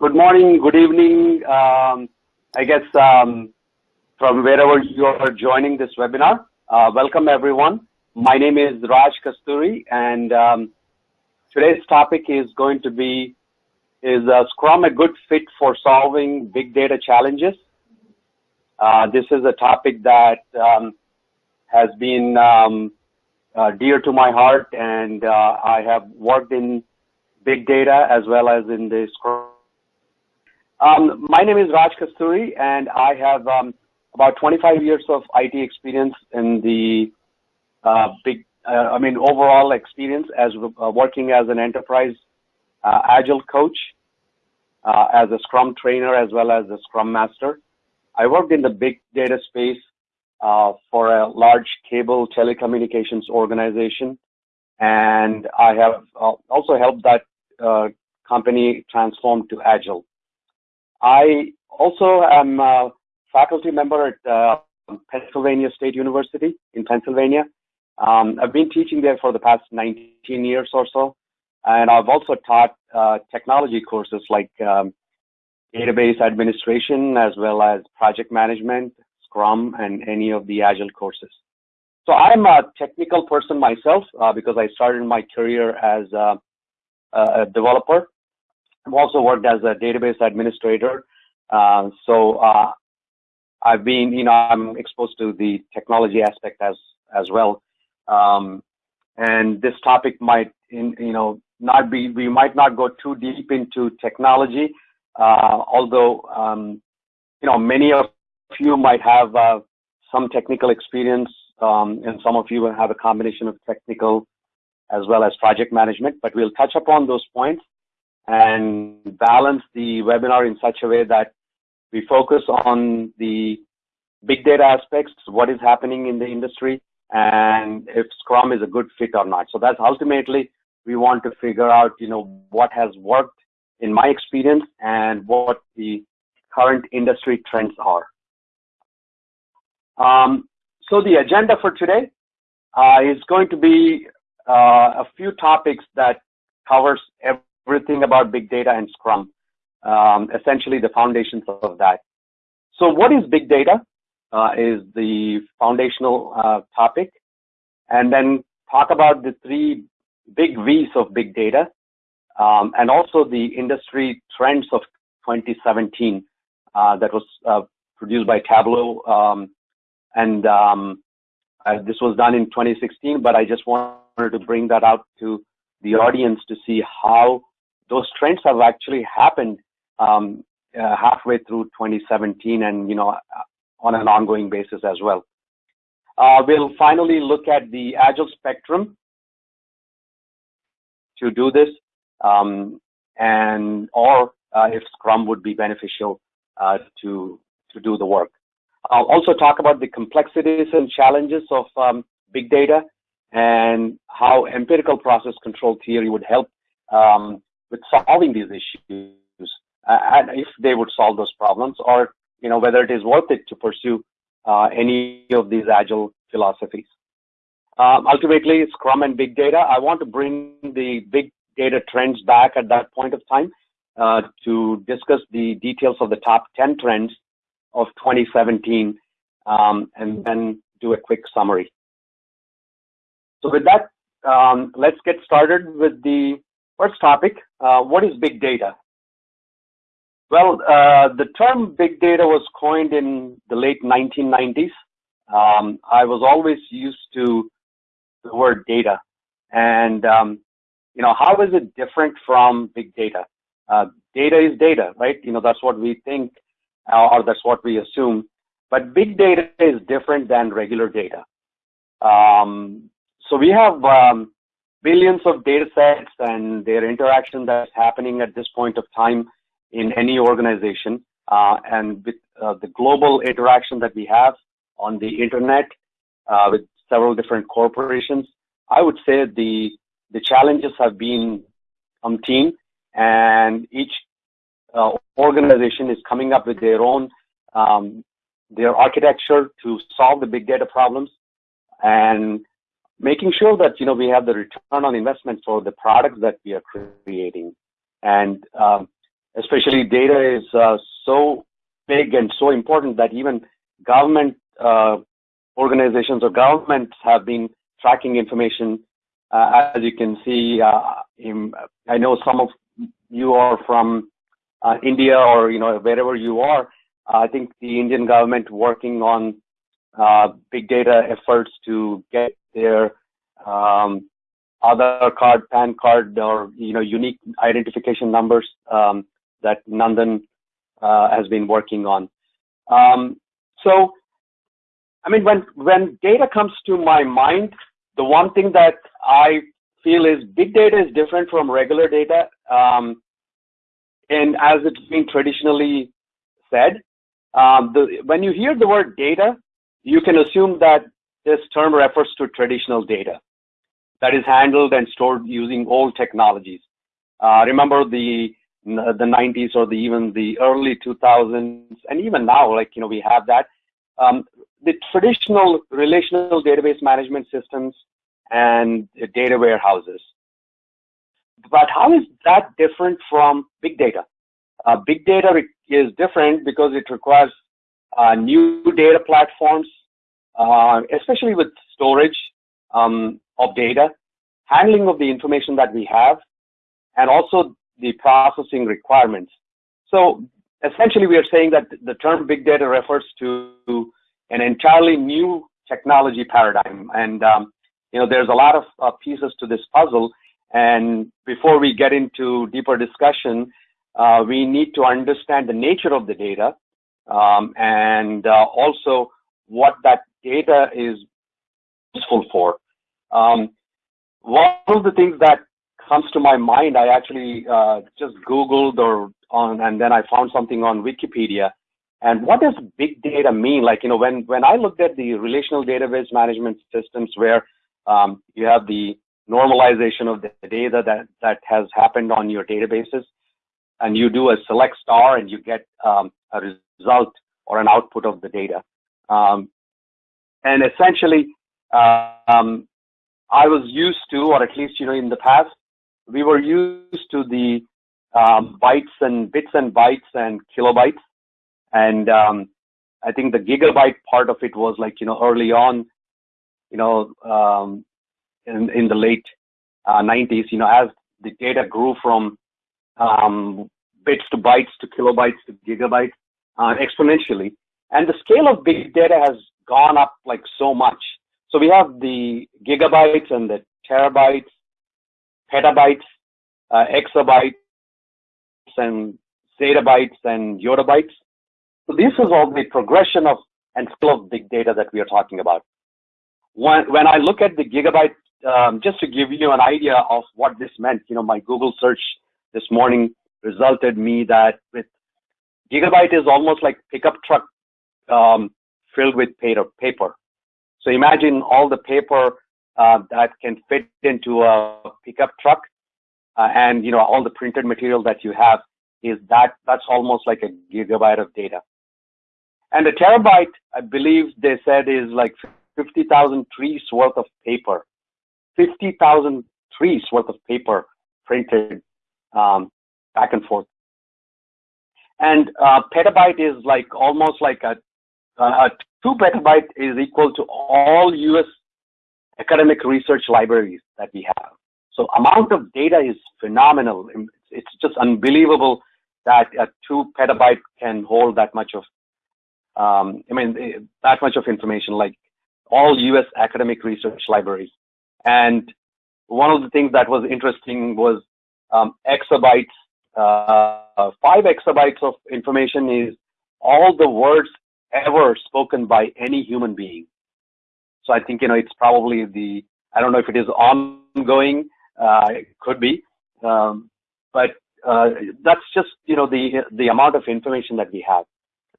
Good morning, good evening, um, I guess um, from wherever you are joining this webinar. Uh, welcome everyone. My name is Raj Kasturi and um, today's topic is going to be, is uh, Scrum a good fit for solving big data challenges? Uh, this is a topic that has been dear to my heart and I have worked in big data as well as in the Scrum um, my name is Raj Kasturi, and I have um, about 25 years of IT experience in the uh, big, uh, I mean, overall experience as uh, working as an enterprise uh, agile coach, uh, as a Scrum trainer, as well as a Scrum master. I worked in the big data space uh, for a large cable telecommunications organization, and I have also helped that company transform to agile. I also am a faculty member at uh, Pennsylvania State University in Pennsylvania. Um, I've been teaching there for the past 19 years or so, and I've also taught uh, technology courses like um, database administration as well as project management, Scrum, and any of the Agile courses. So I'm a technical person myself uh, because I started my career as a, a developer I've also worked as a database administrator. Uh, so uh, I've been, you know, I'm exposed to the technology aspect as as well. Um, and this topic might, in, you know, not be, we might not go too deep into technology, uh, although, um, you know, many of you might have uh, some technical experience, um, and some of you will have a combination of technical as well as project management, but we'll touch upon those points and balance the webinar in such a way that we focus on the big data aspects, what is happening in the industry, and if Scrum is a good fit or not. So that's ultimately we want to figure out, you know, what has worked in my experience and what the current industry trends are. Um, so the agenda for today uh, is going to be uh, a few topics that covers everything about big data and Scrum, um, essentially the foundations of that. So what is big data uh, is the foundational uh, topic, and then talk about the three big V's of big data, um, and also the industry trends of 2017 uh, that was uh, produced by Tableau, um, and um, uh, this was done in 2016, but I just wanted to bring that out to the audience to see how those trends have actually happened um, uh, halfway through 2017 and, you know, on an ongoing basis as well. Uh, we'll finally look at the Agile spectrum to do this, um, and or uh, if Scrum would be beneficial uh, to to do the work. I'll also talk about the complexities and challenges of um, big data and how empirical process control theory would help um, with solving these issues uh, and if they would solve those problems or you know whether it is worth it to pursue uh, any of these agile philosophies. Um, ultimately, Scrum and big data. I want to bring the big data trends back at that point of time uh, to discuss the details of the top 10 trends of 2017 um, and then do a quick summary. So with that, um, let's get started with the First topic, uh, what is big data? Well, uh, the term big data was coined in the late 1990s. Um, I was always used to the word data. And, um, you know, how is it different from big data? Uh, data is data, right? You know, that's what we think uh, or that's what we assume. But big data is different than regular data. Um, so we have um, billions of data sets and their interaction that's happening at this point of time in any organization. Uh, and with uh, the global interaction that we have on the internet uh, with several different corporations, I would say the the challenges have been umpteen, and each uh, organization is coming up with their own um, their architecture to solve the big data problems. And making sure that you know we have the return on investment for the products that we are creating, and um, especially data is uh, so big and so important that even government uh, organizations or governments have been tracking information. Uh, as you can see, uh, in, I know some of you are from uh, India or you know wherever you are. I think the Indian government working on uh, big data efforts to get their um, Aadhaar card, PAN card, or you know unique identification numbers um, that Nandan uh, has been working on. Um, so, I mean, when when data comes to my mind, the one thing that I feel is big data is different from regular data, um, and as it's been traditionally said, um, the, when you hear the word data, you can assume that this term refers to traditional data that is handled and stored using old technologies. Uh, remember the the 90s or the even the early 2000s, and even now, like you know, we have that. Um, the traditional relational database management systems and data warehouses. But how is that different from big data? Uh, big data is different because it requires uh, new data platforms, uh, especially with storage um, of data, handling of the information that we have, and also the processing requirements. So essentially, we are saying that the term big data refers to an entirely new technology paradigm. And, um, you know, there's a lot of uh, pieces to this puzzle. And before we get into deeper discussion, uh, we need to understand the nature of the data um, and uh, also what that data is useful for. Um, one of the things that comes to my mind, I actually uh, just Googled or on, and then I found something on Wikipedia. And what does big data mean? Like, you know, when, when I looked at the relational database management systems where um, you have the normalization of the data that, that has happened on your databases, and you do a select star and you get um, a result or an output of the data. Um, and essentially, uh, um, I was used to, or at least, you know, in the past, we were used to the um, bytes and bits and bytes and kilobytes. And um, I think the gigabyte part of it was like, you know, early on, you know, um, in, in the late uh, 90s, you know, as the data grew from um, bits to bytes to kilobytes to gigabytes uh, exponentially. And the scale of big data has gone up like so much. So we have the gigabytes and the terabytes, petabytes, uh, exabytes, and zettabytes and yottabytes. So this is all the progression of and scale of big data that we are talking about. When, when I look at the gigabyte, um, just to give you an idea of what this meant, you know, my Google search this morning resulted me that with gigabyte is almost like pickup truck um, filled with paper. So imagine all the paper uh, that can fit into a pickup truck, uh, and you know all the printed material that you have is that that's almost like a gigabyte of data. And a terabyte, I believe they said, is like 50,000 trees worth of paper. 50,000 trees worth of paper printed um, back and forth. And uh, petabyte is like almost like a, a two petabyte is equal to all US academic research libraries that we have. So amount of data is phenomenal. It's just unbelievable that a two petabyte can hold that much of, um, I mean, eh, that much of information, like all US academic research libraries. And one of the things that was interesting was um, exabytes, uh, five exabytes of information is all the words ever spoken by any human being. So I think, you know, it's probably the, I don't know if it is ongoing, uh, it could be, um, but uh, that's just, you know, the, the amount of information that we have.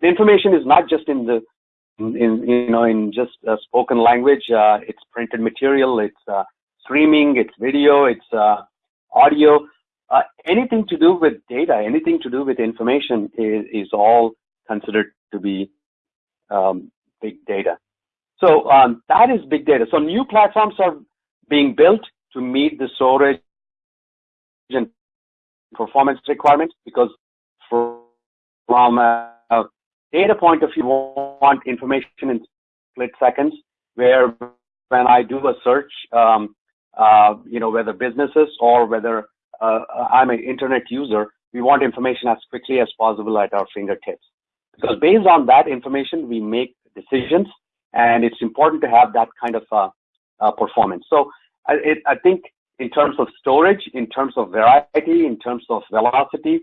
The information is not just in the, in, in you know, in just uh, spoken language, uh, it's printed material, it's uh, streaming, it's video, it's uh, audio, anything to do with data, anything to do with information is, is all considered to be um, big data. So um, that is big data. So new platforms are being built to meet the storage and performance requirements because from a, data point of view, we want information in split seconds, where when I do a search, um, uh, you know, whether businesses or whether uh, I'm an internet user, we want information as quickly as possible at our fingertips. Because based on that information, we make decisions, and it's important to have that kind of uh, uh, performance. So I, it, I think in terms of storage, in terms of variety, in terms of velocity,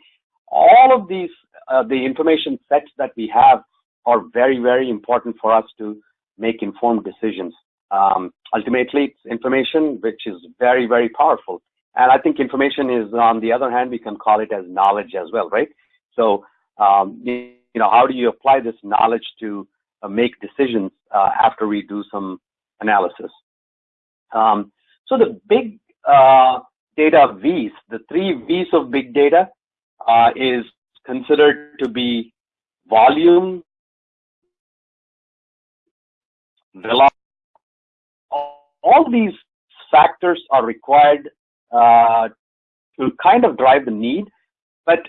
all of these, uh, the information sets that we have are very, very important for us to make informed decisions. Um, ultimately, it's information which is very, very powerful. And I think information is, on the other hand, we can call it as knowledge as well, right? So, um, know, how do you apply this knowledge to uh, make decisions uh, after we do some analysis? Um, so the big uh, data V's, the three V's of big data, uh, is considered to be volume, velocity. All these factors are required uh, to kind of drive the need. But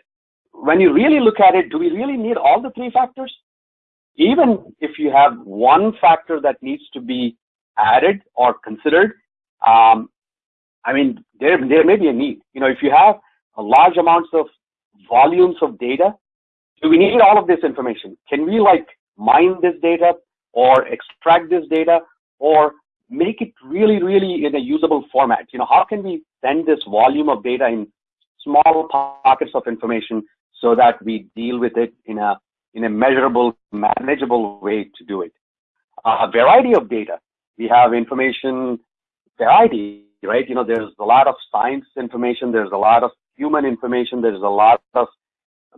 when you really look at it, do we really need all the three factors? Even if you have one factor that needs to be added or considered, um, I mean, there, there may be a need. You know, if you have a large amounts of volumes of data, do we need all of this information? Can we like mine this data or extract this data or make it really, really in a usable format? You know, how can we send this volume of data in small pockets of information so that we deal with it in a in a measurable, manageable way to do it. A variety of data. We have information variety, right? You know, there's a lot of science information, there's a lot of human information, there's a lot of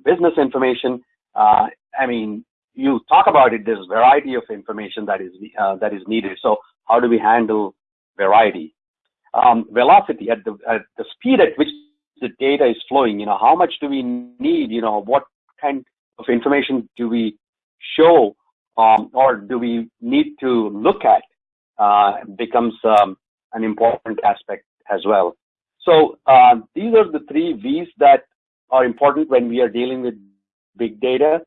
business information. Uh, I mean, you talk about it, there's a variety of information that is uh, that is needed. So how do we handle variety? Um, velocity at the at the speed at which the data is flowing. You know, how much do we need? You know, what kind of information do we show um, or do we need to look at? Uh, becomes um, an important aspect as well. So uh, these are the three V's that are important when we are dealing with big data.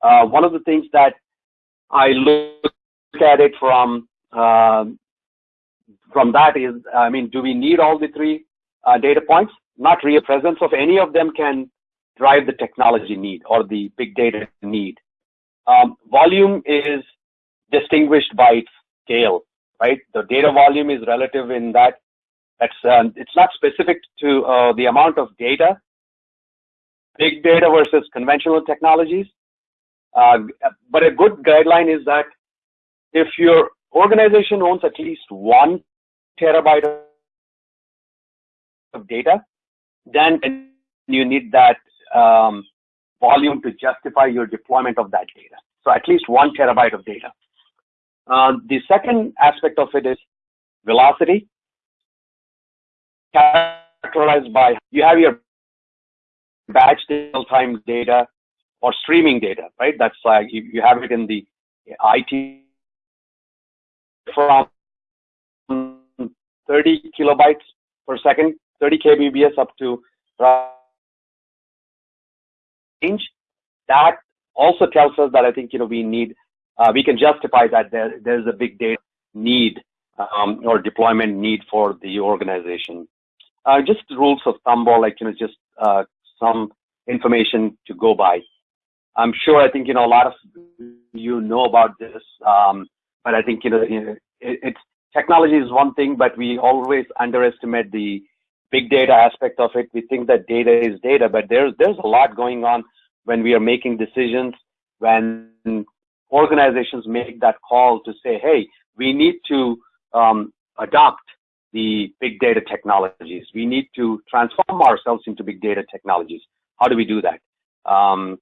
Uh, one of the things that I look at it from uh, from that is, I mean, do we need all the three uh, data points? Not real presence of any of them can drive the technology need or the big data need. Um, volume is distinguished by its scale right? The data volume is relative in that that's um, it's not specific to uh, the amount of data. Big data versus conventional technologies. Uh, but a good guideline is that if your organization owns at least one terabyte of data, then you need that um, volume to justify your deployment of that data. So at least one terabyte of data. Uh, the second aspect of it is velocity, characterized by you have your batch real-time data or streaming data, right? That's like you, you have it in the IT from 30 kilobytes per second, 30 kbps up to range. That also tells us that I think you know we need uh, we can justify that there, there's a big data need um, or deployment need for the organization. Uh, just rules of thumb or like, you know, just uh, some information to go by. I'm sure, I think, you know, a lot of you know about this, um, but I think, you know, it, it's technology is one thing, but we always underestimate the big data aspect of it. We think that data is data, but there's, there's a lot going on when we are making decisions, when organizations make that call to say, hey, we need to um, adopt the big data technologies. We need to transform ourselves into big data technologies. How do we do that? Um,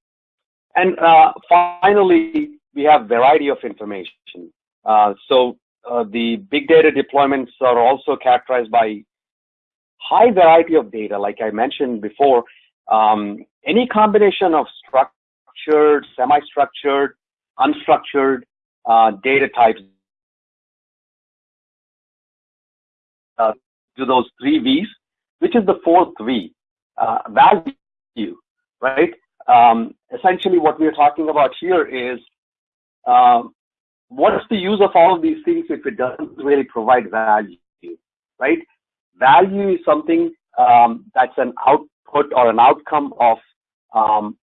and uh, finally, we have variety of information. Uh, so uh, the big data deployments are also characterized by high variety of data, like I mentioned before. Um, any combination of structured, semi-structured, unstructured uh, data types uh, to those three V's, which is the fourth V, uh, value, right? um, essentially what we're talking about here is um, what's the use of all of these things if it doesn't really provide value, right? Value is something um, that's an output or an outcome of um,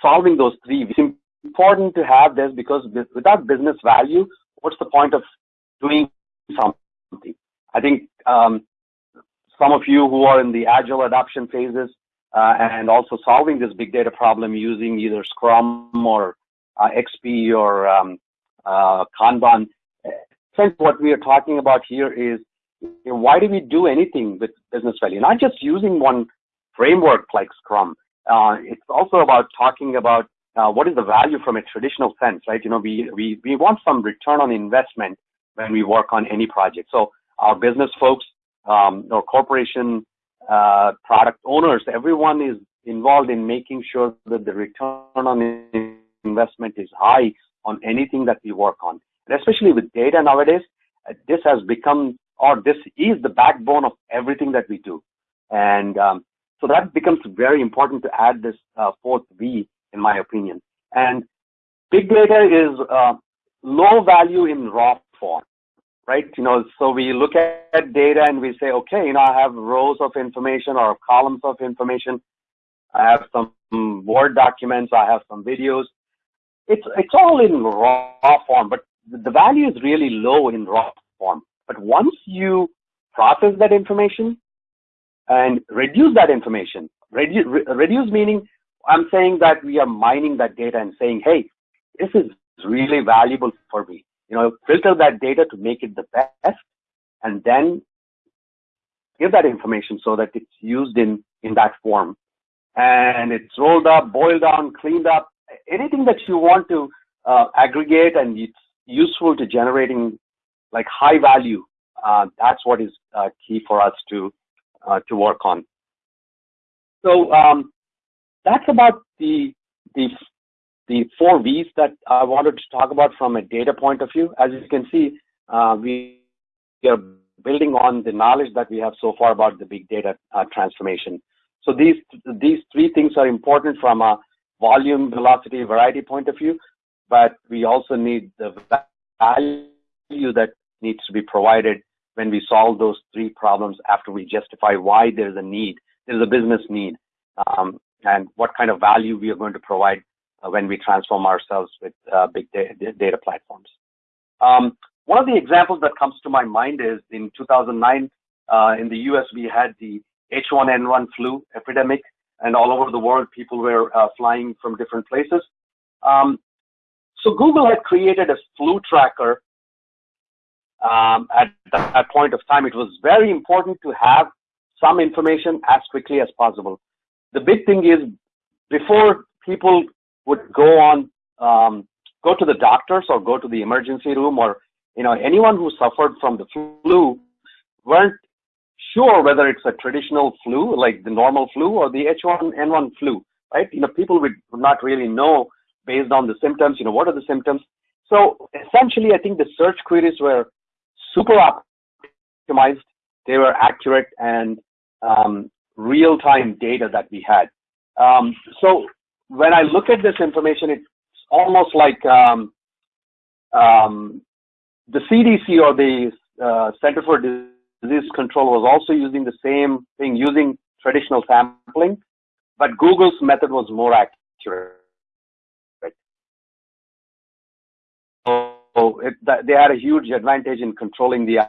solving those three. It's important to have this because without business value, what's the point of doing something? I think um, some of you who are in the agile adoption phases uh, and also solving this big data problem using either Scrum or uh, XP or um, uh, Kanban. Since what we are talking about here is you know, why do we do anything with business value? Not just using one framework like Scrum. Uh, it's also about talking about uh, what is the value from a traditional sense, right? You know, we, we, we want some return on investment when we work on any project. So our business folks um, or corporation uh, product owners, everyone is involved in making sure that the return on investment is high on anything that we work on. And especially with data nowadays, uh, this has become, or this is the backbone of everything that we do. And um, so that becomes very important to add this uh, fourth V, in my opinion. And big data is uh, low value in raw form right? You know, so we look at data and we say, okay, you know, I have rows of information or columns of information. I have some Word documents. I have some videos. It's, it's all in raw form, but the value is really low in raw form. But once you process that information and reduce that information, reduce, reduce meaning I'm saying that we are mining that data and saying, hey, this is really valuable for me you know, filter that data to make it the best and then give that information so that it's used in, in that form. And it's rolled up, boiled down, cleaned up, anything that you want to uh, aggregate and it's useful to generating like high value. Uh, that's what is uh, key for us to uh, to work on. So um, that's about the the the four V's that I wanted to talk about from a data point of view. As you can see, uh, we are building on the knowledge that we have so far about the big data uh, transformation. So these these three things are important from a volume, velocity, variety point of view, but we also need the value that needs to be provided when we solve those three problems after we justify why there's a need, there's a business need, um, and what kind of value we are going to provide uh, when we transform ourselves with uh, big data, data platforms. Um, one of the examples that comes to my mind is in 2009 uh, in the US we had the H1N1 flu epidemic, and all over the world people were uh, flying from different places. Um, so Google had created a flu tracker um, at that point of time. It was very important to have some information as quickly as possible. The big thing is before people would go on, um, go to the doctors or go to the emergency room or, you know, anyone who suffered from the flu weren't sure whether it's a traditional flu, like the normal flu or the H1N1 flu, right? You know, people would not really know based on the symptoms, you know, what are the symptoms? So essentially, I think the search queries were super optimized. They were accurate and um, real-time data that we had. Um, so when I look at this information, it's almost like um, um, the CDC or the uh, Center for Disease Control was also using the same thing, using traditional sampling, but Google's method was more accurate. It, they had a huge advantage in controlling the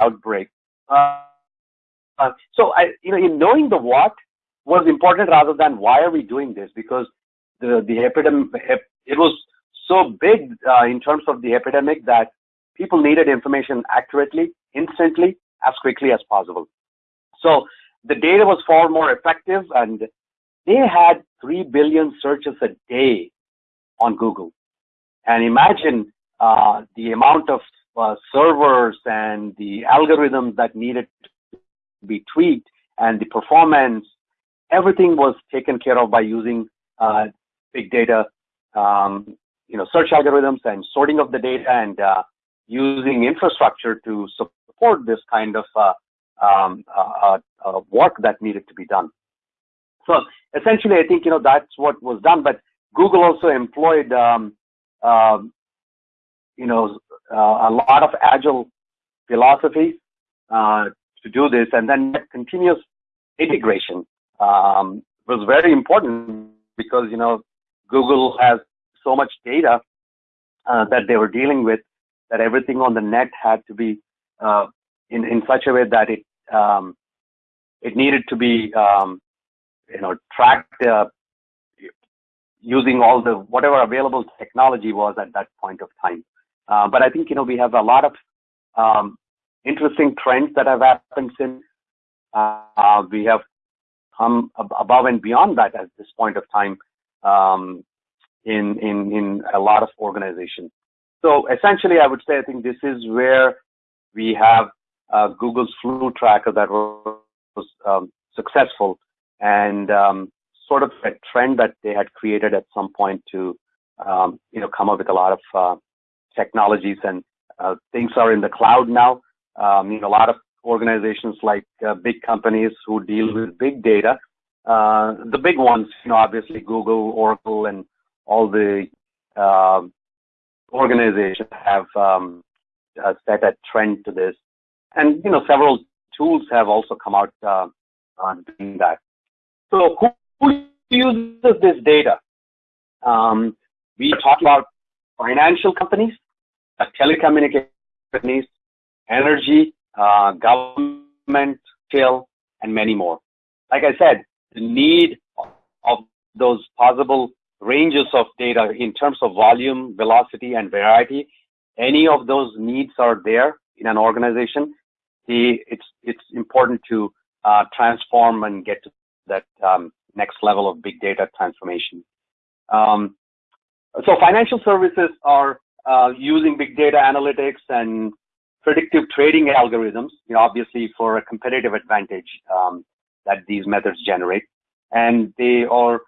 outbreak. Uh, uh, so I, you know, in knowing the what, was important rather than why are we doing this? Because the, the epidemic, it was so big uh, in terms of the epidemic that people needed information accurately, instantly, as quickly as possible. So the data was far more effective and they had 3 billion searches a day on Google. And imagine uh, the amount of uh, servers and the algorithms that needed to be tweaked and the performance everything was taken care of by using uh, big data, um, you know, search algorithms and sorting of the data and uh, using infrastructure to support this kind of uh, um, uh, work that needed to be done. So essentially, I think you know that's what was done. But Google also employed um, um, you know uh, a lot of agile philosophy uh, to do this, and then continuous integration um, was very important because you know Google has so much data uh, that they were dealing with that everything on the net had to be uh, in in such a way that it um, it needed to be um, you know tracked uh, using all the whatever available technology was at that point of time. Uh, but I think you know we have a lot of um, interesting trends that have happened since. Uh, we have come above and beyond that at this point of time um, in in in a lot of organizations. So essentially, I would say I think this is where we have uh, Google's flu tracker that was, was um, successful and um, sort of a trend that they had created at some point to um, you know come up with a lot of uh, technologies and uh, things are in the cloud now. Um, you know, a lot of organizations like uh, big companies who deal with big data, uh, the big ones, you know, obviously Google, Oracle, and all the uh, organizations have um, uh, set a trend to this. And, you know, several tools have also come out uh, on doing that. So who, who uses this data? Um, we talk about financial companies, telecommunications companies, energy, uh, government, scale, and many more. Like I said, the need of those possible ranges of data in terms of volume, velocity, and variety. Any of those needs are there in an organization. The, it's it's important to uh, transform and get to that um, next level of big data transformation. Um, so financial services are uh, using big data analytics and predictive trading algorithms, you know, obviously for a competitive advantage um, that these methods generate, and they are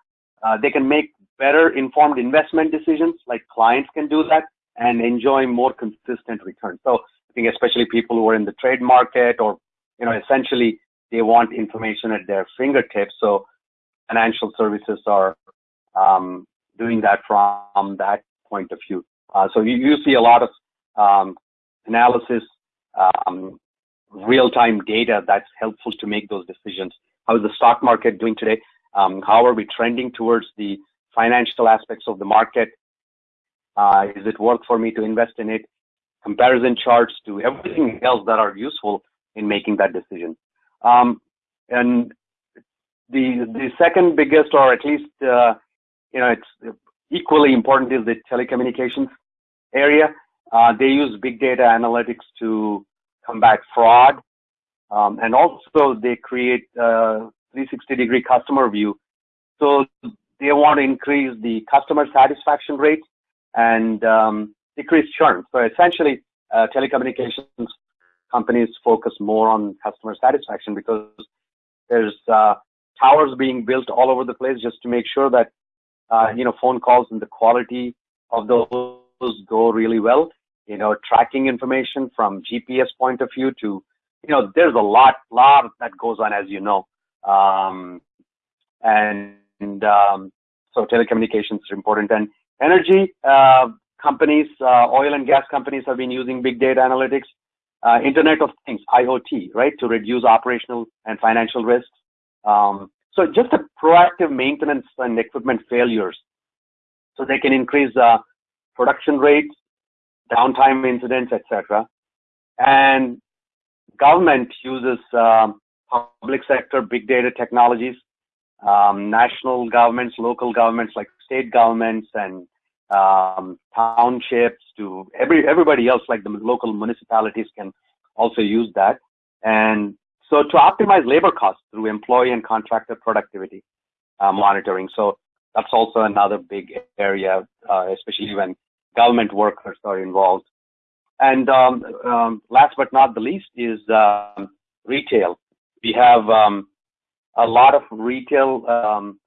uh, they can make better informed investment decisions, like clients can do that and enjoy more consistent returns. So I think especially people who are in the trade market or, you know, essentially they want information at their fingertips. So financial services are um, doing that from that point of view. Uh, so you, you, see a lot of um, analysis, um, real-time data that's helpful to make those decisions. How is the stock market doing today? Um, how are we trending towards the financial aspects of the market. Uh, is it worth for me to invest in it? Comparison charts to everything else that are useful in making that decision. Um, and the the second biggest, or at least uh, you know, it's equally important, is the telecommunications area. Uh, they use big data analytics to combat fraud, um, and also they create a 360 degree customer view. So they want to increase the customer satisfaction rate and um, decrease churn. So essentially, uh, telecommunications companies focus more on customer satisfaction because there's uh, towers being built all over the place just to make sure that uh, you know phone calls and the quality of those go really well. You know, tracking information from GPS point of view to you know, there's a lot, lot that goes on, as you know, um, and um, so telecommunications is important. And energy uh, companies, uh, oil and gas companies have been using big data analytics, uh, Internet of Things, IoT, right, to reduce operational and financial risks. Um, so just a proactive maintenance and equipment failures, so they can increase uh, production rates, downtime incidents, etc. And government uses um, public sector big data technologies um, national governments, local governments like state governments and um, townships to every everybody else like the local municipalities can also use that. And so to optimize labor costs through employee and contractor productivity uh, monitoring. So that's also another big area, uh, especially when government workers are involved. And um, um, last but not the least is um, retail. We have um, a lot of retail um,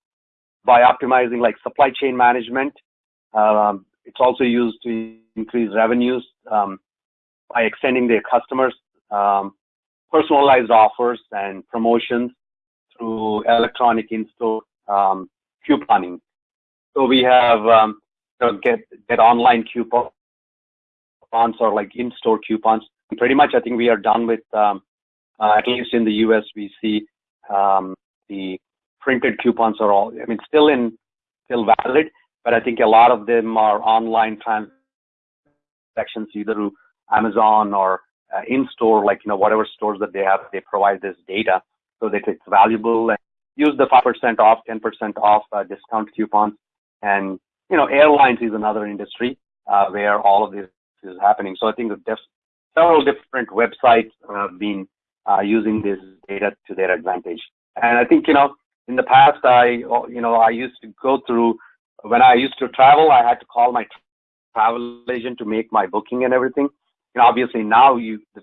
by optimizing like supply chain management. It's also used to increase revenues by extending their customers personalized offers and promotions through electronic in-store um, couponing. So we have um, get get online coupons or like in-store coupons. Pretty much, I think we are done with. Um, uh, at least in the U.S., we see um, the printed coupons are all. I mean, still in still valid, but I think a lot of them are online transactions, either through Amazon or uh, in-store, like you know whatever stores that they have, they provide this data so that it's valuable. And use the 5% off, 10% off uh, discount coupons. And, you know, airlines is another industry uh, where all of this is happening. So I think there's several different websites have been uh, using this data to their advantage. And I think, you know, in the past, I, you know, I used to go through, when I used to travel, I had to call my travel agent to make my booking and everything. You know, obviously now you, the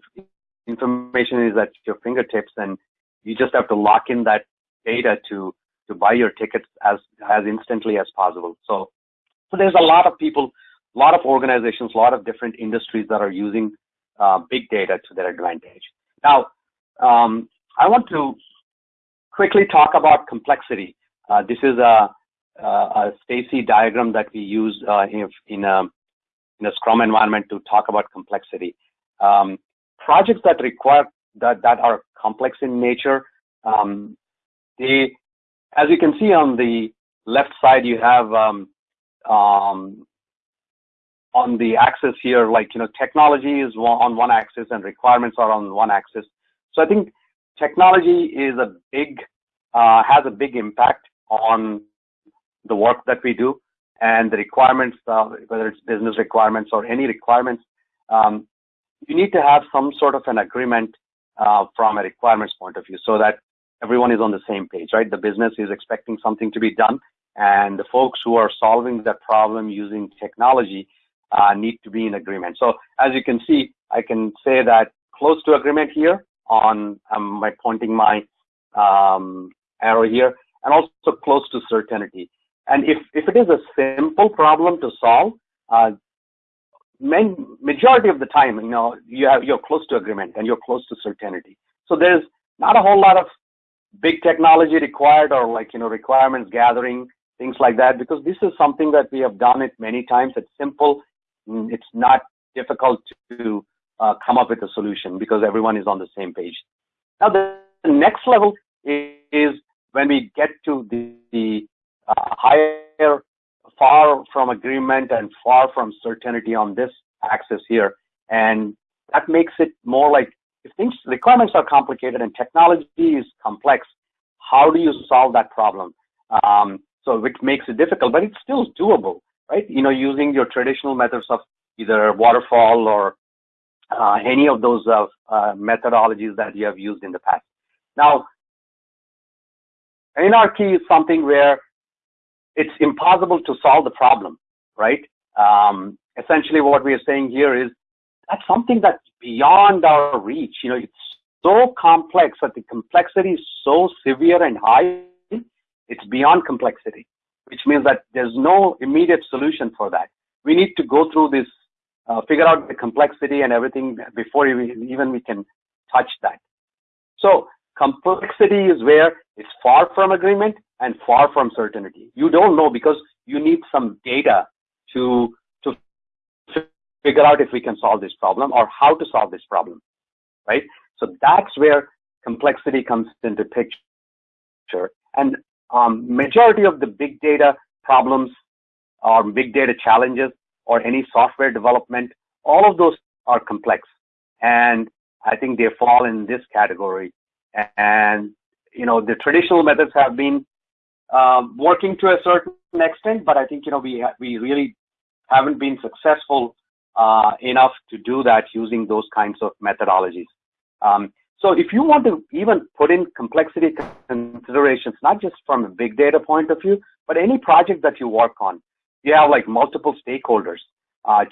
information is at your fingertips and you just have to lock in that data to to buy your tickets as as instantly as possible. So so there's a lot of people, a lot of organizations, a lot of different industries that are using uh, big data to their advantage. Now, um, I want to quickly talk about complexity. Uh, this is a, a, a Stacey diagram that we use uh, in, in, a, in a Scrum environment to talk about complexity. Um, projects that require that, that are complex in nature, um, they as you can see on the left side, you have um, um, on the axis here, like, you know, technology is on one axis and requirements are on one axis. So I think technology is a big, uh, has a big impact on the work that we do and the requirements, uh, whether it's business requirements or any requirements. Um, you need to have some sort of an agreement uh, from a requirements point of view so that everyone is on the same page, right? The business is expecting something to be done, and the folks who are solving that problem using technology uh, need to be in agreement. So as you can see, I can say that close to agreement here on um, my pointing my um, arrow here, and also close to certainty. And if, if it is a simple problem to solve, uh, main, majority of the time, you know, you have, you're close to agreement and you're close to certainty. So there's not a whole lot of big technology required or like, you know, requirements gathering, things like that, because this is something that we have done it many times. It's simple. Mm, it's not difficult to uh, come up with a solution because everyone is on the same page. Now, the next level is when we get to the, the higher, far from agreement and far from certainty on this axis here. And that makes it more like if things requirements are complicated and technology is complex, how do you solve that problem? Um, so which makes it difficult, but it's still doable, right? You know, using your traditional methods of either waterfall or uh, any of those uh, uh, methodologies that you have used in the past. Now, anarchy is something where it's impossible to solve the problem, right? Um, essentially, what we are saying here is that's something that's beyond our reach. You know, it's so complex that the complexity is so severe and high, it's beyond complexity, which means that there's no immediate solution for that. We need to go through this, uh, figure out the complexity and everything before even we can touch that. So complexity is where it's far from agreement and far from certainty. You don't know because you need some data to to figure out if we can solve this problem or how to solve this problem, right? So that's where complexity comes into picture. And um, majority of the big data problems or big data challenges or any software development, all of those are complex. And I think they fall in this category. And, you know, the traditional methods have been um, working to a certain extent, but I think, you know, we, we really haven't been successful uh, enough to do that using those kinds of methodologies. Um, so if you want to even put in complexity considerations, not just from a big data point of view, but any project that you work on, you have like multiple stakeholders, uh,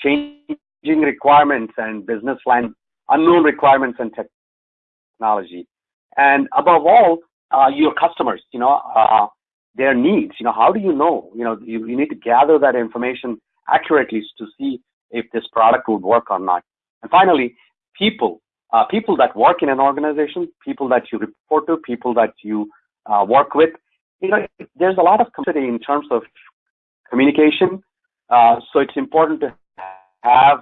changing requirements and business line, unknown requirements and technology. And above all, uh, your customers, you know, uh, their needs, you know, how do you know, you know, you, you need to gather that information accurately to see if this product would work or not. And finally, people, uh, people that work in an organization, people that you report to, people that you uh, work with. You know, there's a lot of complexity in terms of communication. Uh, so it's important to have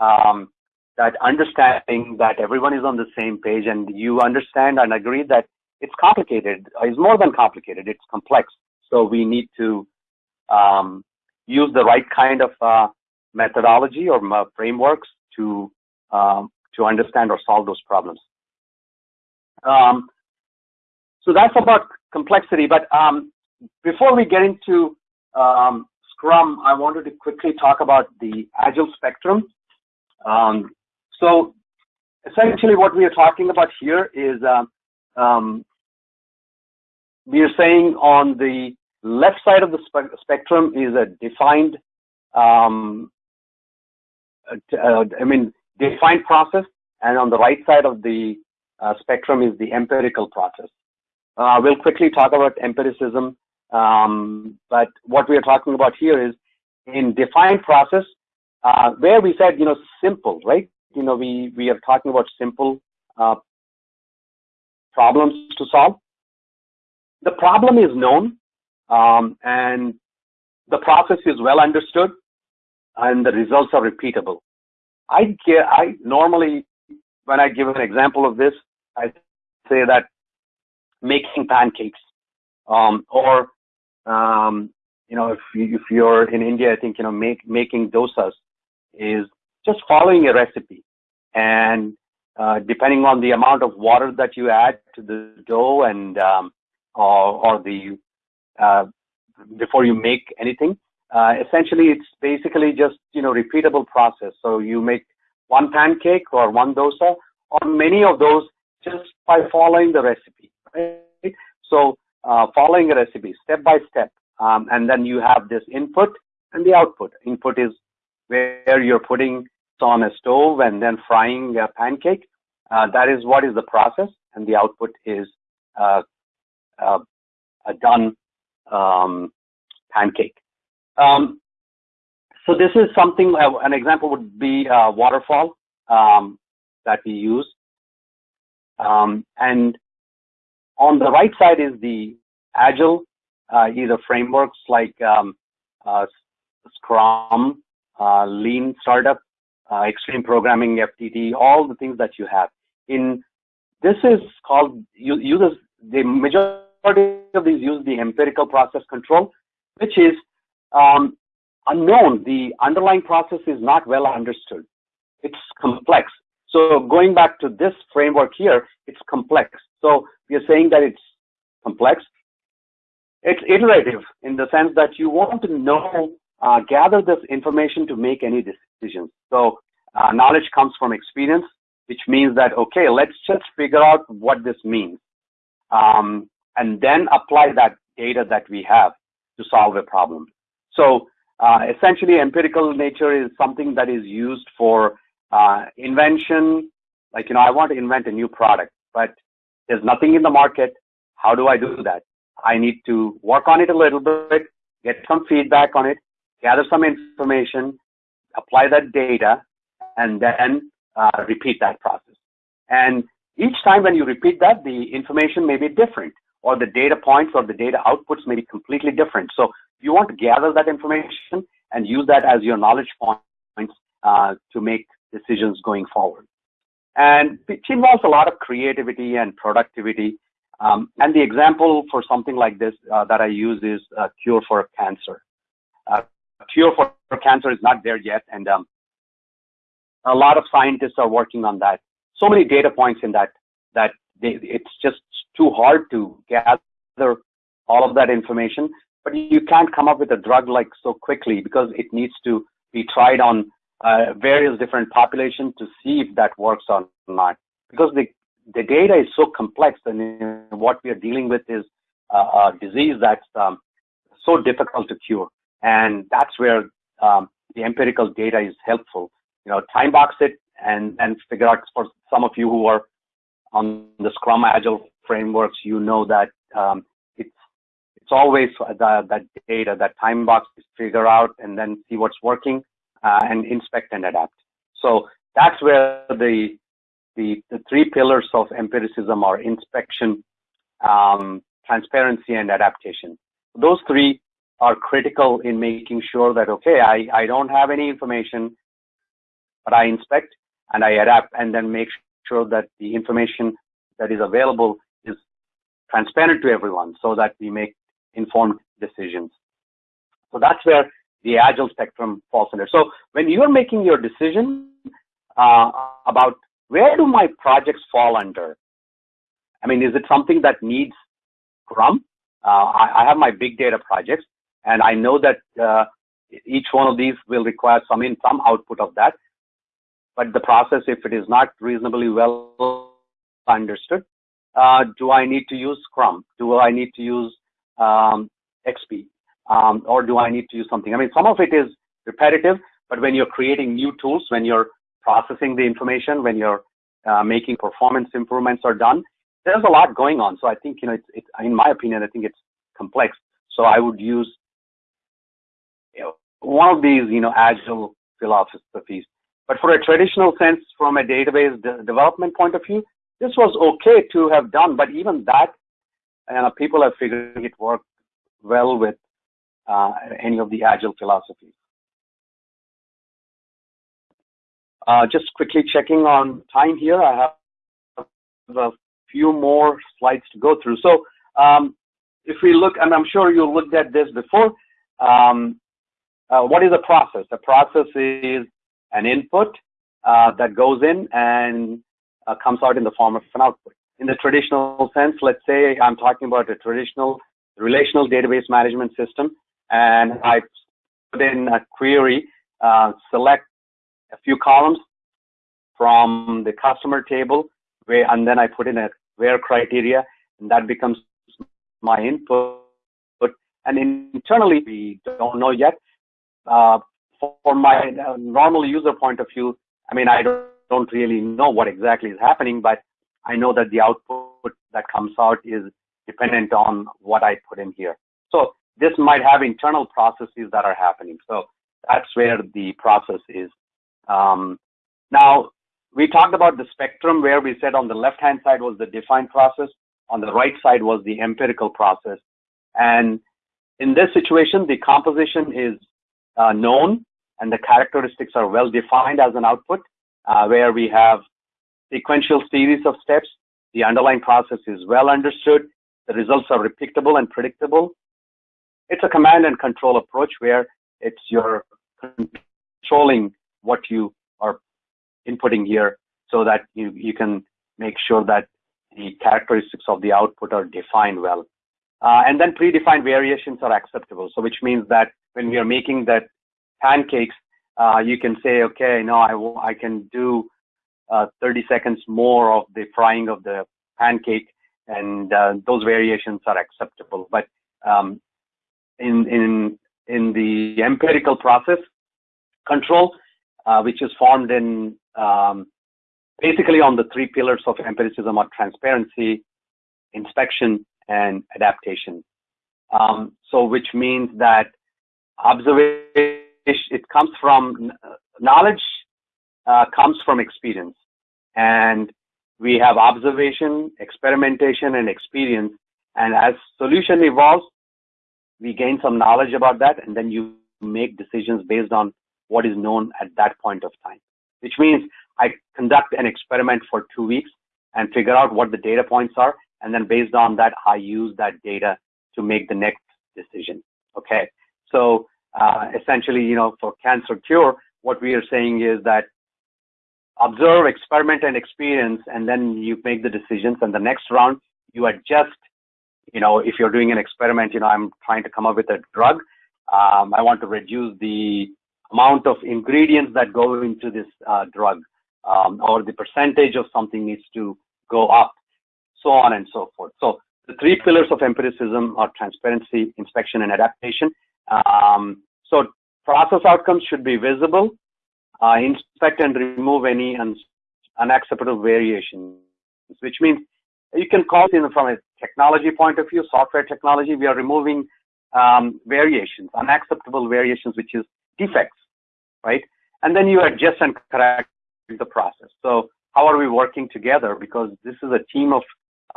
um, that understanding that everyone is on the same page and you understand and agree that it's complicated. It's more than complicated. It's complex. So we need to um, use the right kind of uh, methodology or frameworks to um, to understand or solve those problems. Um, so that's about complexity. But um, before we get into um, Scrum, I wanted to quickly talk about the Agile spectrum. Um, so essentially what we are talking about here is uh, um, we are saying on the left side of the spe spectrum is a defined, um, uh, I mean, defined process, and on the right side of the uh, spectrum is the empirical process. Uh, we'll quickly talk about empiricism, um, but what we are talking about here is in defined process, uh, where we said, you know, simple, right? You know, we, we are talking about simple uh, problems to solve. The problem is known, um, and the process is well understood, and the results are repeatable. I get, I normally, when I give an example of this, I say that making pancakes, um, or um, you know, if you, if you're in India, I think you know, make, making dosas is just following a recipe, and uh, depending on the amount of water that you add to the dough and um, or, or the uh, before you make anything, uh, essentially, it's basically just, you know, repeatable process. So you make one pancake or one dosa or many of those just by following the recipe, right? So uh, following a recipe step by step. Um, and then you have this input and the output. Input is where you're putting on a stove and then frying a pancake. Uh, that is what is the process. And the output is uh, uh a done um, pancake. Um, so this is something, uh, an example would be uh, waterfall um, that we use. Um, and on the right side is the Agile, uh, either frameworks like um, Scrum, Lean Startup, Extreme Programming, FDD, all the things that you have. In this is called uses the majority of these use the empirical process control, which is um, unknown. The underlying process is not well understood. It's complex. So going back to this framework here, it's complex. So we are saying that it's complex. It's iterative in the sense that you want to know, uh, gather this information to make any decisions. So uh, knowledge comes from experience, which means that, okay, let's just figure out what this means. Um, and then apply that data that we have to solve a problem. So uh, essentially, empirical nature is something that is used for uh, invention. Like, you know, I want to invent a new product, but there's nothing in the market. How do I do that? I need to work on it a little bit, get some feedback on it, gather some information, apply that data, and then uh, repeat that process. And each time when you repeat that, the information may be different or the data points or the data outputs may be completely different. So you want to gather that information and use that as your knowledge points uh, to make decisions going forward. And it involves a lot of creativity and productivity. Um, and the example for something like this uh, that I use is a cure for cancer. Uh, a cure for, for, cancer is not there yet, and um, a lot of scientists are working on that. So many data points in that that they, it's just too hard to gather all of that information. But you can't come up with a drug like so quickly because it needs to be tried on uh, various different populations to see if that works or not. Because the the data is so complex, and what we are dealing with is a, a disease that's um, so difficult to cure, and that's where um, the empirical data is helpful. You know, time box it and and figure out for some of you who are on the Scrum Agile frameworks, you know that um, it's it's always the, that data, that time box to figure out and then see what's working uh, and inspect and adapt. So that's where the the, the three pillars of empiricism are inspection, um, transparency, and adaptation. Those three are critical in making sure that, okay, I, I don't have any information, but I inspect and I adapt and then make sure that the information that is available transparent to everyone so that we make informed decisions. So that's where the agile spectrum falls under. So when you're making your decision uh, about where do my projects fall under, I mean, is it something that needs Scrum? Uh, I, I, have my big data projects, and I know that uh, each one of these will require some in some output of that. But the process, if it is not reasonably well understood, uh, do I need to use Scrum? Do I need to use um, XP? Um, or do I need to use something? I mean, some of it is repetitive, but when you're creating new tools, when you're processing the information, when you're uh, making performance improvements are done, there's a lot going on. So I think, you know, it's, it's in my opinion, I think it's complex. So I would use you know, one of these, you know, agile philosophies. But for a traditional sense, from a database de development point of view, this was okay to have done. But even that, you know, people have figured it worked well with uh, any of the agile philosophies. Uh, just quickly checking on time here. I have a few more slides to go through. So um, if we look, and I'm sure you looked at this before, um, uh, what is a process? A process is an input uh, that goes in and uh, comes out in the form of an output. In the traditional sense, let's say I'm talking about a traditional relational database management system, and I put in a query, uh, select a few columns from the customer table, where, and then I put in a where criteria, and that becomes my input. And internally, we don't know yet. Uh, for my uh, normal user point of view, I mean, I don't, don't really know what exactly is happening, but I know that the output that comes out is dependent on what I put in here. So this might have internal processes that are happening. So that's where the process is. Um, now, we talked about the spectrum where we said on the left-hand side was the defined process, on the right side was the empirical process. And in this situation, the composition is uh, known and the characteristics are well defined as an output, where we have sequential series of steps. The underlying process is well understood. The results are repeatable and predictable. It's a command and control approach where it's your controlling what you are inputting here so that you, you can make sure that the characteristics of the output are defined well. Uh, and then predefined variations are acceptable. So which means that when we are making that pancakes, uh, you can say, okay, no, I, I can do uh, 30 seconds more of the frying of the pancake, and uh, those variations are acceptable. But um, in in in the empirical process control, uh, which is formed in um, basically on the three pillars of empiricism are transparency, inspection, and adaptation. Um, so, which means that observation it comes from knowledge uh, comes from experience. And we have observation experimentation and experience. And as solution evolves we gain some knowledge about that and then you make decisions based on what is known at that point of time. Which means i conduct an experiment for two weeks and figure out what the data points are and then based on that i use that data to make the next decision. Okay? So uh, essentially, you know, for cancer cure, what we are saying is that observe, experiment, and experience, and then you make the decisions. And the next round, you adjust. You know, if you're doing an experiment, you know, I'm trying to come up with a drug. Um, I want to reduce the amount of ingredients that go into this uh, drug, um, or the percentage of something needs to go up, so on and so forth. So the three pillars of empiricism are transparency, inspection, and adaptation. Um, so process outcomes should be visible, uh, inspect and remove any un unacceptable variations, which means you can call it from a technology point of view, software technology, we are removing um, variations, unacceptable variations, which is defects, right? And then you adjust and correct the process. So how are we working together? Because this is a team of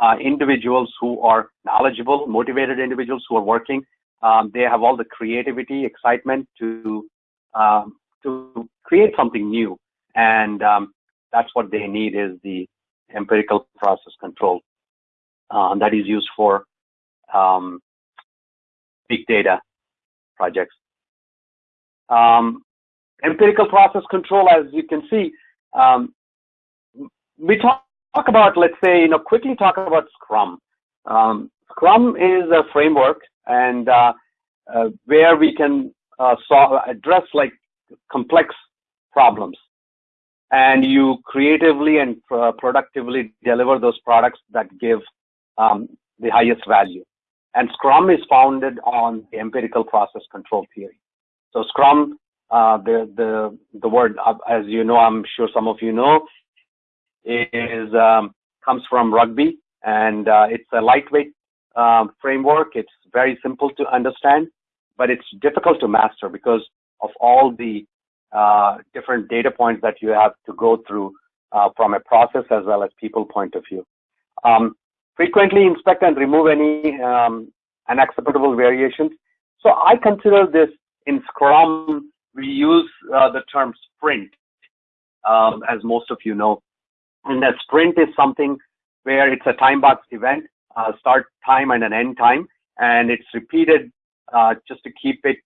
uh, individuals who are knowledgeable, motivated individuals who are working. Um, they have all the creativity, excitement to um, to create something new, and um, that's what they need is the empirical process control uh, that is used for um, big data projects. Um, empirical process control, as you can see, um, we talk, talk, about, let's say, you know, quickly talk about Scrum. Um, Scrum is a framework and uh, uh, where we can uh, solve, address like complex problems and you creatively and uh, productively deliver those products that give um, the highest value. And Scrum is founded on the empirical process control theory. So Scrum, uh, the the the word, uh, as you know, I'm sure some of you know, is um, comes from rugby, and uh, it's a lightweight um, framework. It's very simple to understand, but it's difficult to master because of all the uh, different data points that you have to go through uh, from a process as well as people point of view. Um, frequently inspect and remove any um, unacceptable variations. So I consider this in Scrum, we use uh, the term sprint, um, as most of you know. And a sprint is something where it's a time boxed event, start time and an end time, and it's repeated uh, just to keep it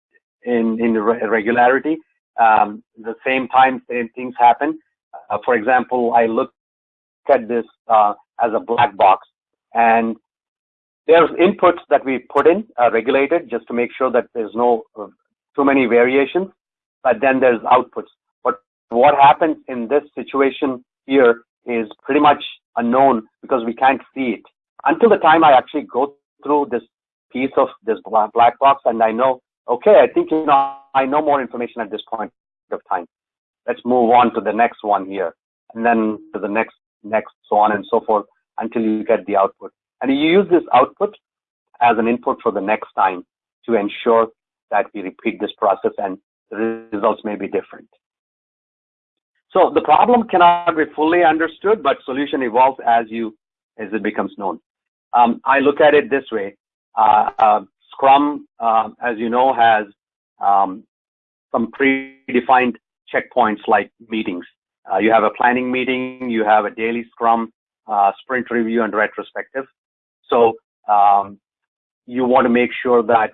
in, in regularity. Um, the same time, same things happen. Uh, for example, I look at this uh, as a black box, and there's inputs that we put in, uh, regulated, just to make sure that there's no uh, too many variations. But then there's outputs. But what happens in this situation here is pretty much unknown because we can't see it until the time I actually go through this piece of this black box and I know, okay, I think you know I know more information at this point of time. Let's move on to the next one here, and then to the next, next, so on and so forth until you get the output. And you use this output as an input for the next time to ensure that we repeat this process and the results may be different. So the problem cannot be fully understood, but solution evolves as you as it becomes known. Um, I look at it this way. Uh, uh, Scrum, uh, as you know, has um, some predefined checkpoints like meetings. Uh, you have a planning meeting, you have a daily Scrum, uh, sprint review, and retrospective. So um, you want to make sure that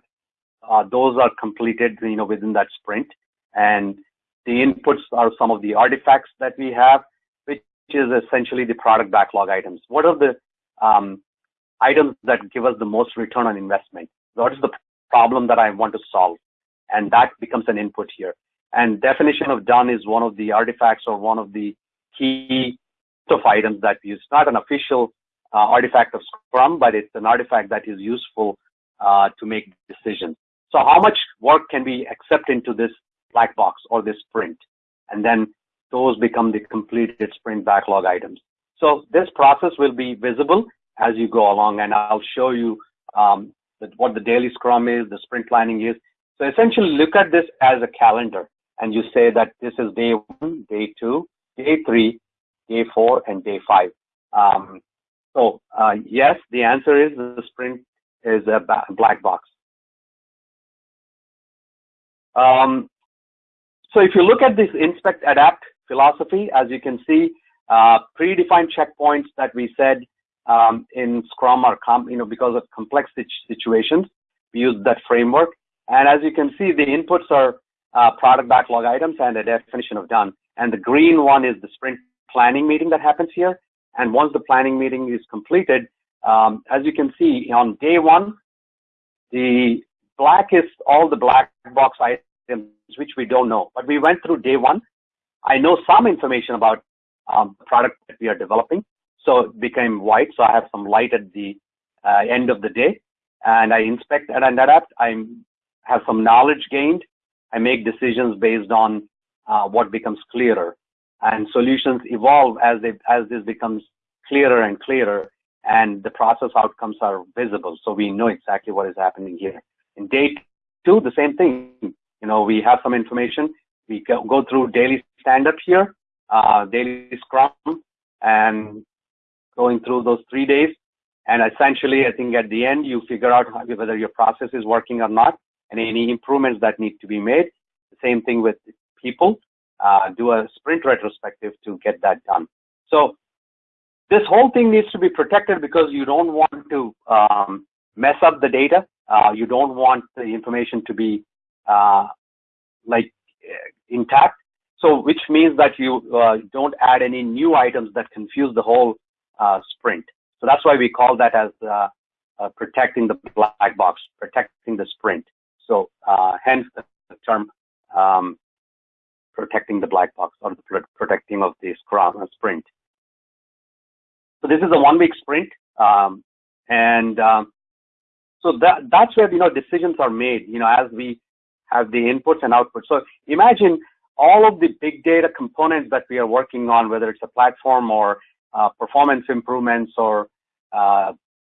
uh, those are completed, you know, within that sprint. And the inputs are some of the artifacts that we have, which is essentially the product backlog items. What are the um, items that give us the most return on investment? What is the problem that I want to solve? And that becomes an input here. And definition of done is one of the artifacts or one of the key of items that use. Not an official uh, artifact of Scrum, but it's an artifact that is useful uh, to make decisions. So how much work can we accept into this black box or this sprint? And then those become the completed sprint backlog items. So this process will be visible as you go along, and I'll show you um, what the daily Scrum is, the sprint planning is. So essentially, look at this as a calendar, and you say that this is day one, day two, day three, day four, and day five. Um, so uh, yes, the answer is the sprint is a black box. Um, so if you look at this inspect adapt philosophy, as you can see, uh, predefined checkpoints that we said um, in Scrum are, you know, because of complex situations, we use that framework. And as you can see, the inputs are uh, product backlog items and a definition of done. And the green one is the sprint planning meeting that happens here. And once the planning meeting is completed, um, as you can see on day one, the black is all the black box items which we don't know. But we went through day one. I know some information about um, the product that we are developing. So it became white. So I have some light at the uh, end of the day and I inspect and adapt. I have some knowledge gained. I make decisions based on uh, what becomes clearer and solutions evolve as they, as this becomes clearer and clearer and the process outcomes are visible. So we know exactly what is happening here. In day two, the same thing. You know, we have some information. We go, through daily stand up here, uh, daily scrum, and going through those three days. And essentially, I think at the end, you figure out whether your process is working or not and any improvements that need to be made. Same thing with people. Uh, do a sprint retrospective to get that done. So this whole thing needs to be protected because you don't want to um, mess up the data. Uh, you don't want the information to be uh, like intact. So which means that you uh, don't add any new items that confuse the whole uh, sprint. So that's why we call that as uh, uh, protecting the black box, protecting the sprint. So hence the term um, protecting the black box or the protecting of the sprint. So this is a one week sprint. Um, and um, so that, that's where, you know, decisions are made, you know, as we have the inputs and outputs. So imagine all of the big data components that we are working on, whether it's a platform or uh, performance improvements or uh,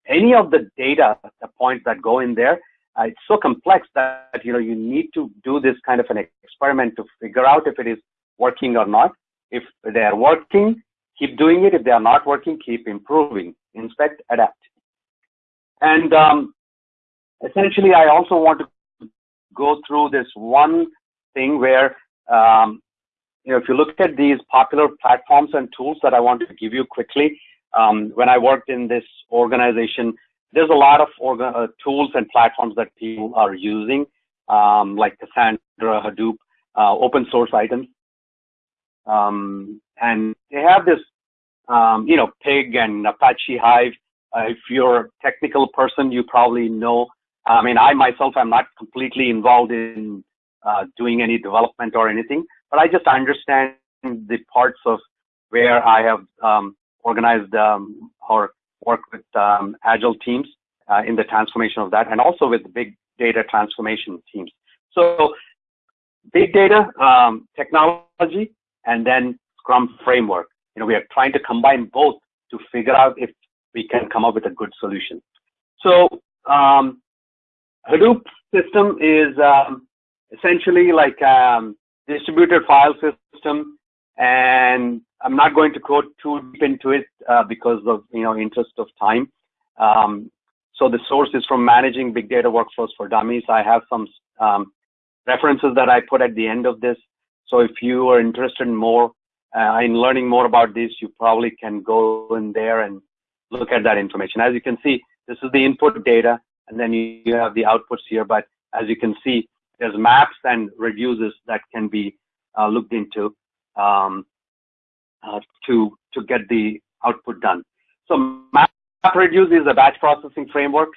any of the data the points that go in there. Uh, it's so complex that you know you need to do this kind of an experiment to figure out if it is working or not. If they are working, keep doing it. If they are not working, keep improving, inspect, adapt. And um, essentially, I also want to go through this one thing where um, you know, if you look at these popular platforms and tools that I want to give you quickly, um, when I worked in this organization, there's a lot of uh, tools and platforms that people are using, um, like Cassandra, Hadoop, uh, open source items. Um, and they have this, um, you know, Pig and Apache Hive. Uh, if you're a technical person, you probably know. I mean, I myself I'm not completely involved in uh, doing any development or anything, but I just understand the parts of where I have um, organized um, or worked with um, agile teams uh, in the transformation of that, and also with big data transformation teams. So, big data um, technology, and then Scrum framework. You know, we are trying to combine both to figure out if we can come up with a good solution. So, um, Hadoop system is um, essentially like um, distributed file system, and I'm not going to go too deep into it uh, because of you know interest of time. Um, so the source is from managing big data workflows for dummies. I have some um, references that I put at the end of this. So if you are interested in more uh, in learning more about this, you probably can go in there and look at that information. As you can see, this is the input data, and then you, you have the outputs here. But as you can see, there's maps and reduces that can be uh, looked into um, uh, to to get the output done. So MapReduce is a batch processing framework,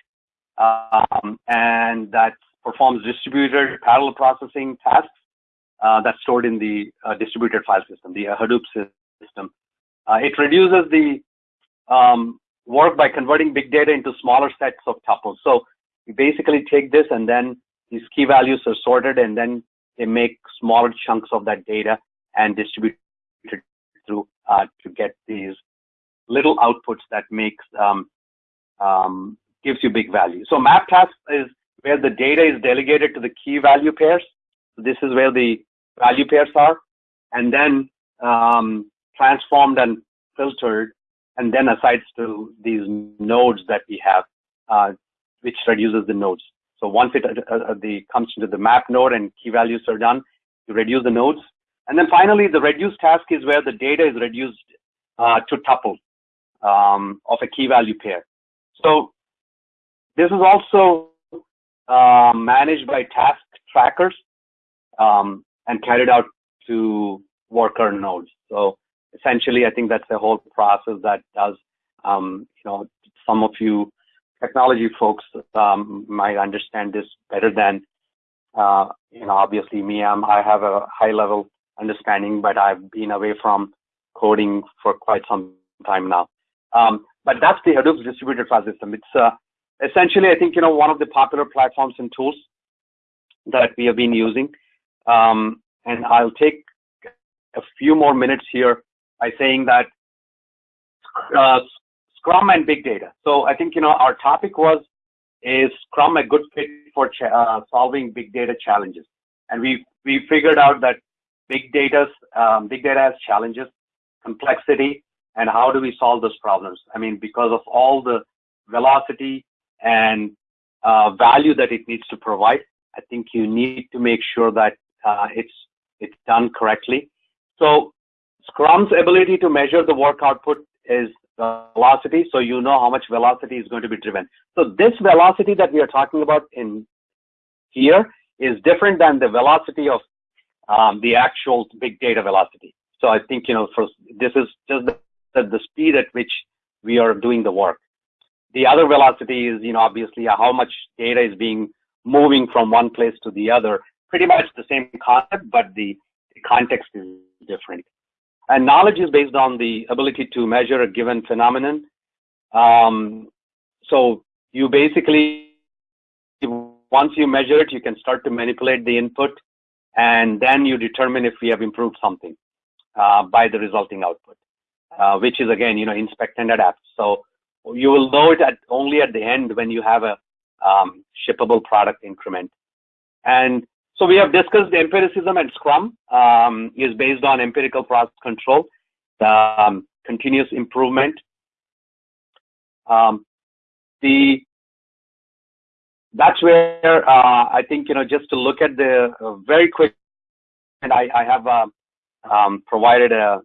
um, and that performs distributed parallel processing tasks uh, that's stored in the uh, distributed file system, the Hadoop system. Uh, it reduces the um, work by converting big data into smaller sets of tuples. So you basically take this and then these key values are sorted and then they make smaller chunks of that data and distribute it through uh, to get these little outputs that makes um, um, gives you big value. So map task is where the data is delegated to the key value pairs. This is where the value pairs are, and then um, transformed and filtered, and then assigned to these nodes that we have, uh, which reduces the nodes. So once it uh, uh, the comes into the map node and key values are done, you reduce the nodes. And then finally, the reduce task is where the data is reduced uh, to tuple um, of a key value pair. So this is also uh, managed by task trackers um, and carried out to worker nodes. So essentially, I think that's the whole process that does, um, you know, some of you technology folks um, might understand this better than, uh, you know, obviously me. I'm, I have a high level understanding, but I've been away from coding for quite some time now. Um, but that's the Hadoop distributed file system. It's uh, essentially, I think, you know, one of the popular platforms and tools that we have been using. Um, and I'll take a few more minutes here by saying that uh, Scrum and big data. So I think, you know, our topic was, is Scrum a good fit for uh, solving big data challenges? And we, we figured out that big data, um, big data has challenges, complexity, and how do we solve those problems? I mean, because of all the velocity and uh, value that it needs to provide, I think you need to make sure that uh, it's it's done correctly. So Scrum's ability to measure the work output is velocity, so you know how much velocity is going to be driven. So this velocity that we are talking about in here is different than the velocity of um, the actual big data velocity. So I think, you know, for, this is just the, the speed at which we are doing the work. The other velocity is, you know, obviously how much data is being moving from one place to the other. Pretty much the same concept, but the, the context is different. And knowledge is based on the ability to measure a given phenomenon. Um, so you basically, once you measure it, you can start to manipulate the input, and then you determine if we have improved something uh, by the resulting output, uh, which is again, you know, inspect and adapt. So you will know it at only at the end when you have a um, shippable product increment. And so we have discussed empiricism and Scrum um, is based on empirical process control, um, continuous improvement. Um, the that's where uh, I think you know just to look at the uh, very quick, and I, I have uh, um, provided a,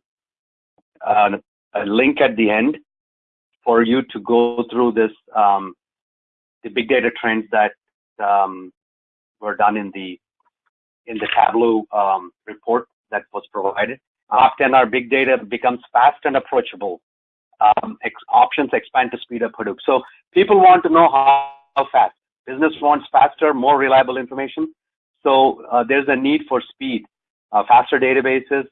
a, a link at the end for you to go through this um, the big data trends that um, were done in the in the Tableau um, report that was provided. Often our big data becomes fast and approachable. Um, ex options expand to speed up Hadoop. So people want to know how, how fast. Business wants faster, more reliable information. So uh, there's a need for speed, uh, faster databases.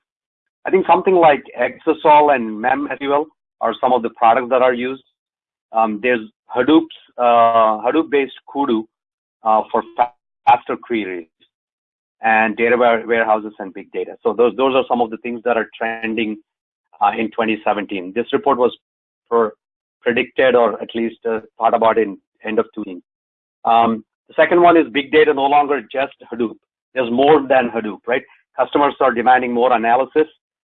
I think something like Exasol and MemSQL are some of the products that are used. Um, there's Hadoop's uh, Hadoop-based Kudu uh, for faster queries and data warehouses and big data. So those those are some of the things that are trending uh, in 2017. This report was predicted or at least uh, thought about in end of 20. Um, the second one is big data no longer just Hadoop. There's more than Hadoop, right? Customers are demanding more analysis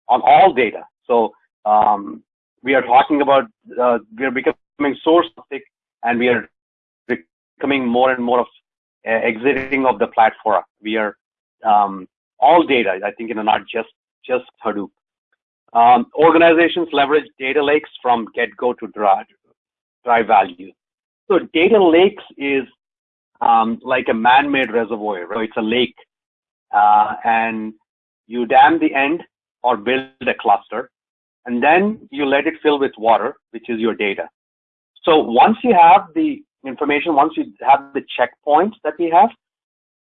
on all data. So um, we are talking about uh, we are becoming source thick, and we are becoming more and more of uh, exiting of the platform. We are um, all data. I think you know not just just Hadoop. Um, organizations leverage data lakes from get-go to drive, drive value. So data lakes is um, like a man-made reservoir. Right? It's a lake, uh, and you dam the end or build a cluster, and then you let it fill with water, which is your data. So once you have the information, once you have the checkpoints that we have,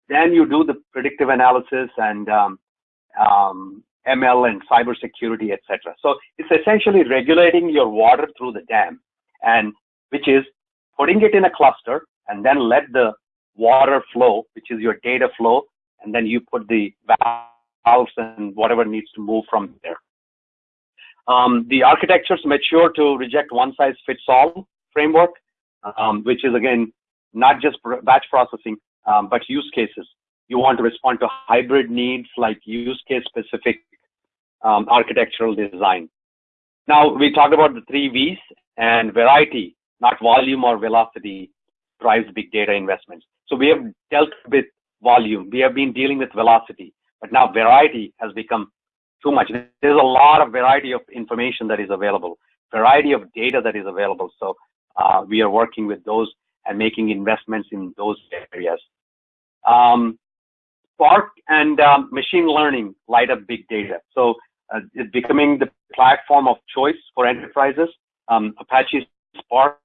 then you do the predictive analysis and um, um, ML and cybersecurity, etc. So it's essentially regulating your water through the dam, and which is putting it in a cluster and then let the water flow, which is your data flow, and then you put the valves and whatever needs to move from there. Um, the architectures mature to reject one size fits all framework, um, which is again not just batch processing, um, but use cases. You want to respond to hybrid needs like use case specific um, architectural design. Now we talked about the three V's and variety, not volume or velocity drives big data investments. So we have dealt with volume. We have been dealing with velocity, but now variety has become too much. There's a lot of variety of information that is available, variety of data that is available. So uh, we are working with those and making investments in those areas. Um, Spark and um, machine learning light up big data. So uh, it's becoming the platform of choice for enterprises. Um, Apache Spark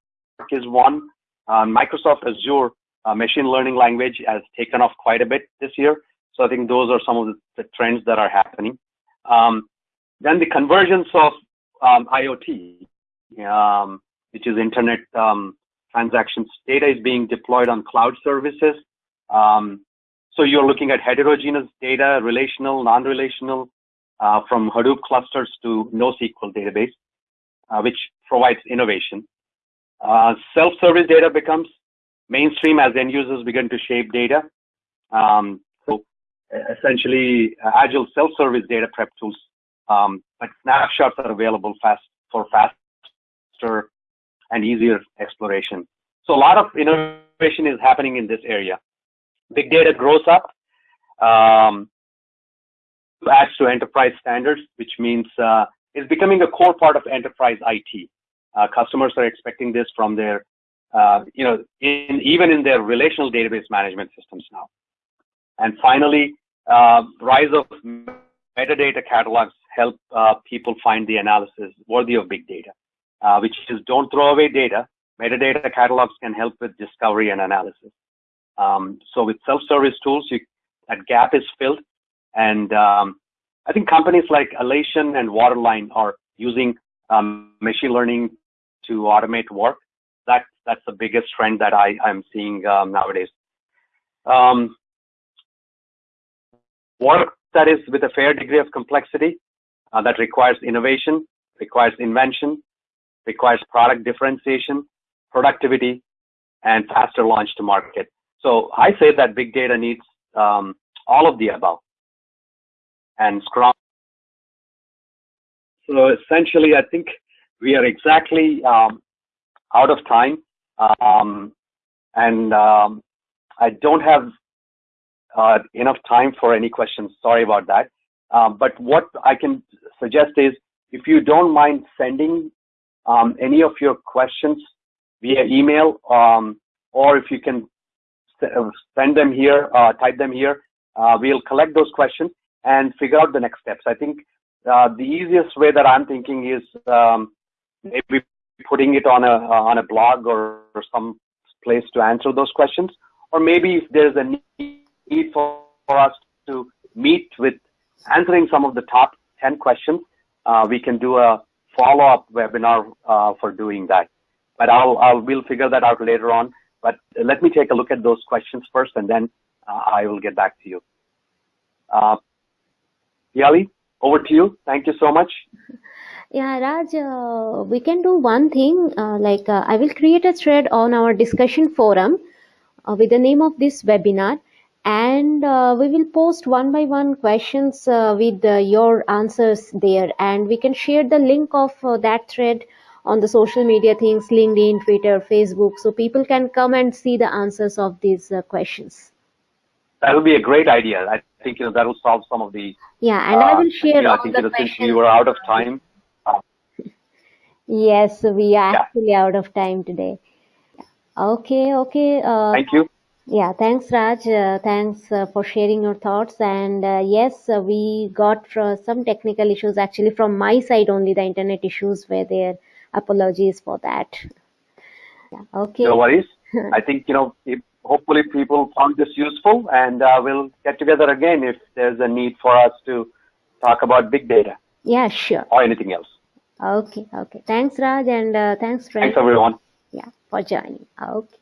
is one. Uh, Microsoft Azure uh, machine learning language has taken off quite a bit this year. So I think those are some of the, the trends that are happening. Um, then the convergence of um, IoT, um, which is internet um, transactions. Data is being deployed on cloud services. Um, so you're looking at heterogeneous data, relational, non-relational, uh, from Hadoop clusters to NoSQL database, uh, which provides innovation. Uh, self-service data becomes mainstream as end users begin to shape data. Um, so essentially, agile self-service data prep tools, um, but snapshots are available fast for faster and easier exploration. So a lot of innovation is happening in this area. Big data grows up, um, adds to enterprise standards, which means uh, is becoming a core part of enterprise IT. Uh, customers are expecting this from their, uh, you know, in, even in their relational database management systems now. And finally, uh, rise of metadata catalogs help uh, people find the analysis worthy of big data, uh, which is don't throw away data. Metadata catalogs can help with discovery and analysis. Um, so with self-service tools, you, that gap is filled. And um, I think companies like Alation and Waterline are using um, machine learning to automate work. That, that's the biggest trend that I, I'm seeing um, nowadays. Um, work that is with a fair degree of complexity uh, that requires innovation, requires invention, requires product differentiation, productivity, and faster launch to market. So I say that big data needs um, all of the above. And Scrum. So essentially, I think we are exactly um, out of time. Um, and um, I don't have uh, enough time for any questions. Sorry about that. Um, but what I can suggest is if you don't mind sending um, any of your questions via email, or if you can send them here, uh, type them here, uh, we'll collect those questions and figure out the next steps. I think uh, the easiest way that I'm thinking is um, maybe putting it on a on a blog or, or some place to answer those questions, or maybe if there's a need for, for us to meet with answering some of the top 10 questions, uh, we can do a follow-up webinar uh, for doing that. But I'll, I'll, we'll figure that out later on. But let me take a look at those questions first, and then uh, I will get back to you. Uh, Yali, over to you. Thank you so much. Yeah, Raj, uh, we can do one thing. Uh, like, uh, I will create a thread on our discussion forum uh, with the name of this webinar and we will post one by one questions with your answers there and we can share the link of that thread on the social media things linkedin twitter facebook so people can come and see the answers of these uh, questions that would be a great idea i think you know that will solve some of the yeah and i will share you know, all I think, you know, since we were out of time yes we are Yeah. actually out of time today okay okay uh, thank you Yeah, thanks, Raj. Uh, thanks uh, for sharing your thoughts. And uh, yes, uh, we got uh, some technical issues actually from my side only. The internet issues were there. Apologies for that. Yeah, okay. no worries i think you know if, hopefully people found this useful and uh, we'll get together again if there's a need for us to talk about big data Yeah, sure. or anything else Okay, okay. Thanks, Raj, and uh, thanks, friends. thanks everyone Yeah, for joining. Okay.